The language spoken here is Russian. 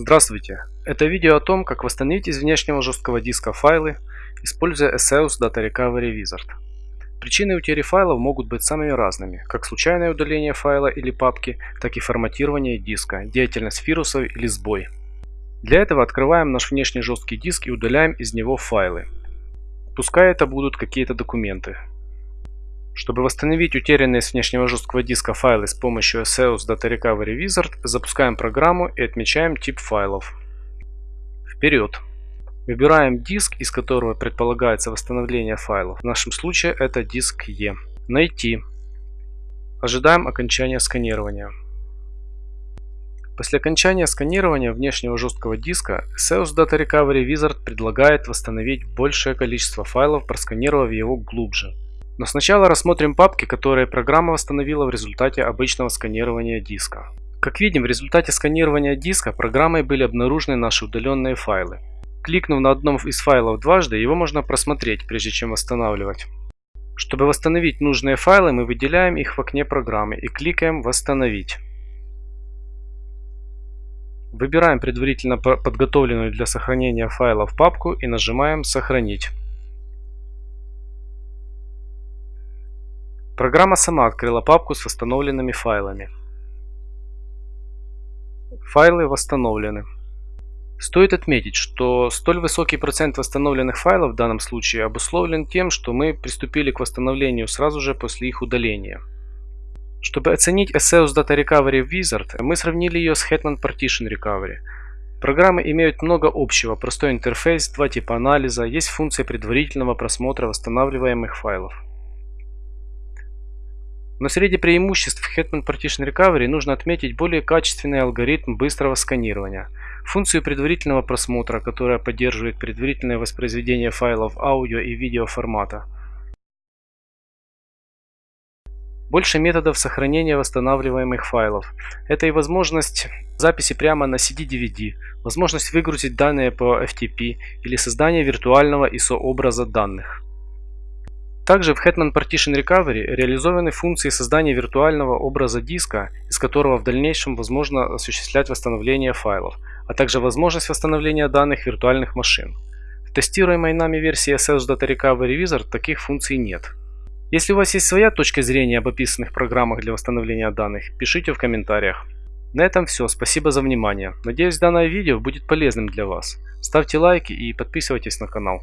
Здравствуйте! Это видео о том, как восстановить из внешнего жесткого диска файлы, используя ESEUS Data Recovery Wizard. Причины утери файлов могут быть самыми разными, как случайное удаление файла или папки, так и форматирование диска, деятельность вирусов или сбой. Для этого открываем наш внешний жесткий диск и удаляем из него файлы. Пускай это будут какие-то документы, чтобы восстановить утерянные с внешнего жесткого диска файлы с помощью SEOS Data Recovery Wizard, запускаем программу и отмечаем тип файлов. Вперед! Выбираем диск, из которого предполагается восстановление файлов. В нашем случае это диск E. Найти. Ожидаем окончания сканирования. После окончания сканирования внешнего жесткого диска, SEOS Data Recovery Wizard предлагает восстановить большее количество файлов, просканировав его глубже. Но сначала рассмотрим папки, которые программа восстановила в результате обычного сканирования диска. Как видим, в результате сканирования диска программой были обнаружены наши удаленные файлы. Кликнув на одном из файлов дважды, его можно просмотреть, прежде чем восстанавливать. Чтобы восстановить нужные файлы, мы выделяем их в окне программы и кликаем «Восстановить». Выбираем предварительно подготовленную для сохранения файлов папку и нажимаем «Сохранить». Программа сама открыла папку с восстановленными файлами. Файлы восстановлены. Стоит отметить, что столь высокий процент восстановленных файлов в данном случае обусловлен тем, что мы приступили к восстановлению сразу же после их удаления. Чтобы оценить SEOS Data Recovery Wizard, мы сравнили ее с Hetman Partition Recovery. Программы имеют много общего, простой интерфейс, два типа анализа, есть функция предварительного просмотра восстанавливаемых файлов. Но среди преимуществ Hetman Partition Recovery нужно отметить более качественный алгоритм быстрого сканирования, функцию предварительного просмотра, которая поддерживает предварительное воспроизведение файлов аудио и видео формата, больше методов сохранения восстанавливаемых файлов. Это и возможность записи прямо на CD-DVD, возможность выгрузить данные по FTP или создание виртуального ISO-образа данных. Также в Hetman Partition Recovery реализованы функции создания виртуального образа диска, из которого в дальнейшем возможно осуществлять восстановление файлов, а также возможность восстановления данных виртуальных машин. В тестируемой нами версии SEOS Data Recovery Wizard таких функций нет. Если у вас есть своя точка зрения об описанных программах для восстановления данных, пишите в комментариях. На этом все, спасибо за внимание. Надеюсь данное видео будет полезным для вас. Ставьте лайки и подписывайтесь на канал.